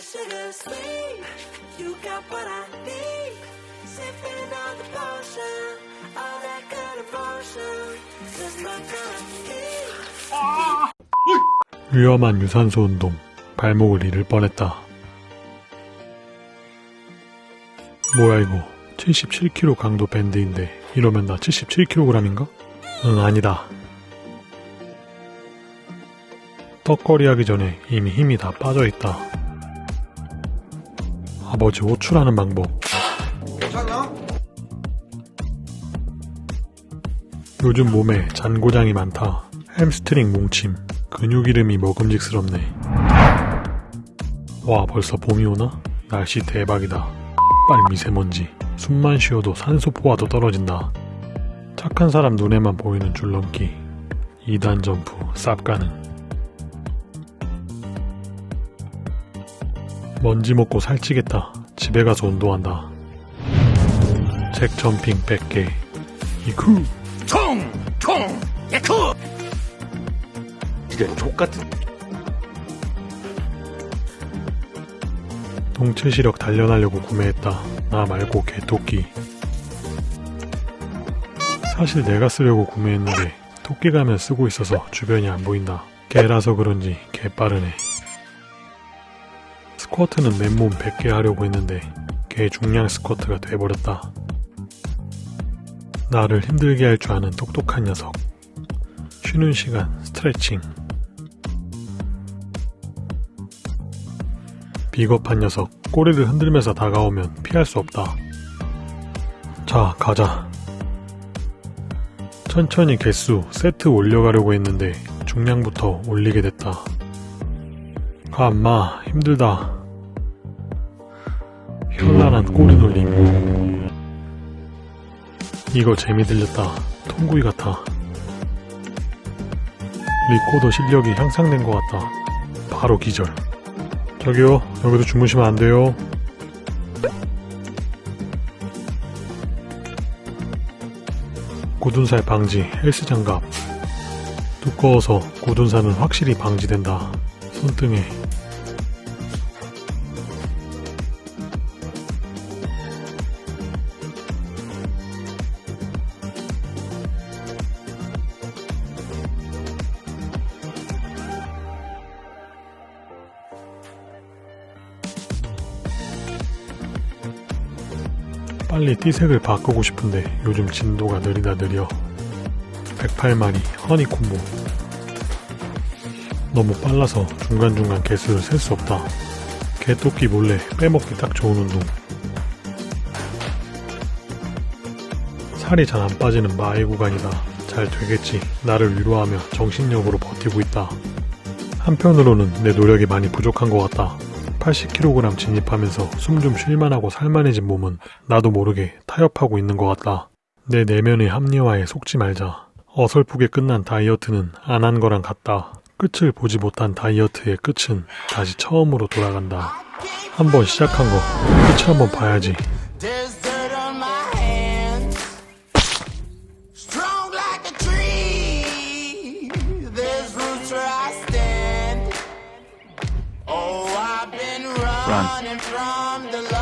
sugar sweet. You got what I need. Sipping on the potion. All that good emotion. Just my kind of. 위험한 유산소 운동. 발목을 잃을 뻔했다. 뭐야 이거. 77kg 강도 밴드인데 이러면 나 77kg인가? 응 아니다. 턱걸이 하기 전에 이미 힘이 다 빠져있다. 아버지 호출하는 방법. 괜찮아? 요즘 몸에 잔고장이 많다. 햄스트링 뭉침. 근육 이름이 먹음직스럽네. 와 벌써 봄이 오나? 날씨 대박이다. 빨 미세먼지. 숨만 쉬어도 산소 포화도 떨어진다. 착한 사람 눈에만 보이는 줄넘기. 2단 점프 쌉 가능. 먼지 먹고 살찌겠다. 집에 가서 운동한다. 잭 점핑 100개. 이쿠. 총! 총! 예쿠! 이런 족같은 동체 시력 단련하려고 구매했다. 나 말고 개토끼. 사실 내가 쓰려고 구매했는데 토끼 가면 쓰고 있어서 주변이 안 보인다. 개라서 그런지 개 빠르네. 스쿼트는 맨몸 100개 하려고 했는데 개 중량 스쿼트가 돼버렸다. 나를 힘들게 할 줄 아는 똑똑한 녀석. 쉬는 시간 스트레칭. 비겁한 녀석 꼬리를 흔들면서 다가오면 피할 수 없다. 자, 가자. 천천히 개수 세트 올려가려고 했는데 중량부터 올리게 됐다. 가, 엄마. 힘들다. 현란한 꼬리 돌림. 이거 재미 들렸다. 통구이 같아. 리코더 실력이 향상된 것 같다. 바로 기절. 저기요, 여기도 주무시면 안 돼요. 굳은살 방지 헬스 장갑. 두꺼워서 굳은살은 확실히 방지된다. 손등에. 빨리 띠색을 바꾸고 싶은데 요즘 진도가 느리다 느려. 108마리 허니콤보. 너무 빨라서 중간중간 개수를 셀 수 없다. 개토끼 몰래 빼먹기 딱 좋은 운동. 살이 잘 안 빠지는 마의 구간이다. 잘 되겠지. 나를 위로하며 정신력으로 버티고 있다. 한편으로는 내 노력이 많이 부족한 것 같다 80kg 진입하면서 숨 좀 쉴만하고 살만해진 몸은 나도 모르게 타협하고 있는 것 같다. 내 내면의 합리화에 속지 말자. 어설프게 끝난 다이어트는 안 한 거랑 같다. 끝을 보지 못한 다이어트의 끝은 다시 처음으로 돌아간다. 한번 시작한 거 끝을 한번 봐야지. Run.